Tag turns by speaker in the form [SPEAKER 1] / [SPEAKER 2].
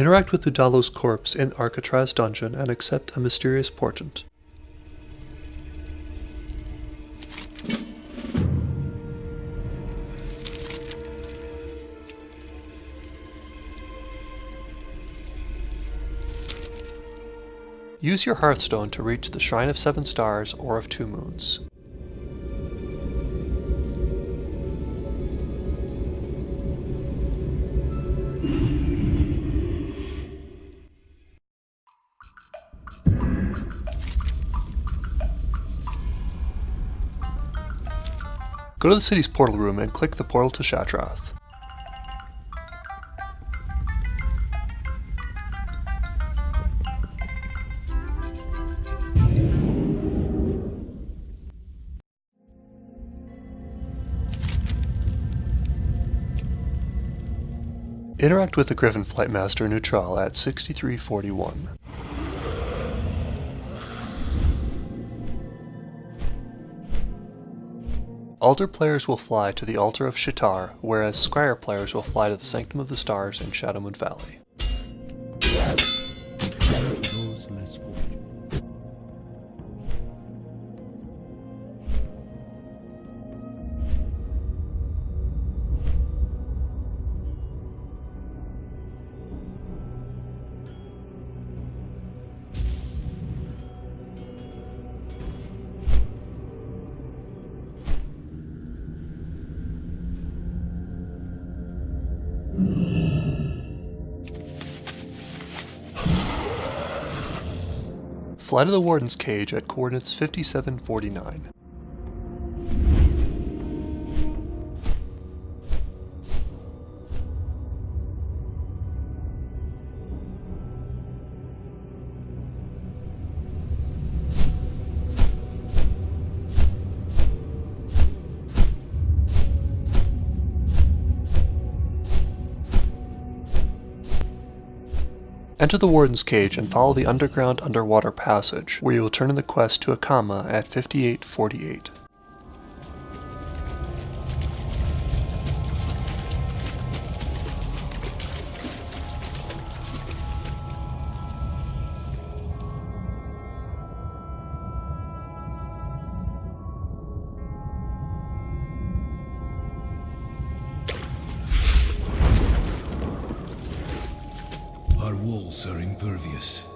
[SPEAKER 1] Interact with Udalo's corpse in Arcatraz dungeon and accept a mysterious portent. Use your Hearthstone to reach the Shrine of Seven Stars or of Two Moons. Go to the city's portal room and click the portal to Shattrath. Interact with the Griffin Flight Master Neutral at 6341. Aldor players will fly to the Altar of Sha'tar, whereas Scryer players will fly to the Sanctum of the Stars in Shadowmoon Valley. Fly to the Warden's cage at coordinates 5749. Enter the Warden's cage and follow the underground underwater passage, where you will turn in the quest to Akama at 5848.
[SPEAKER 2] Our walls are impervious.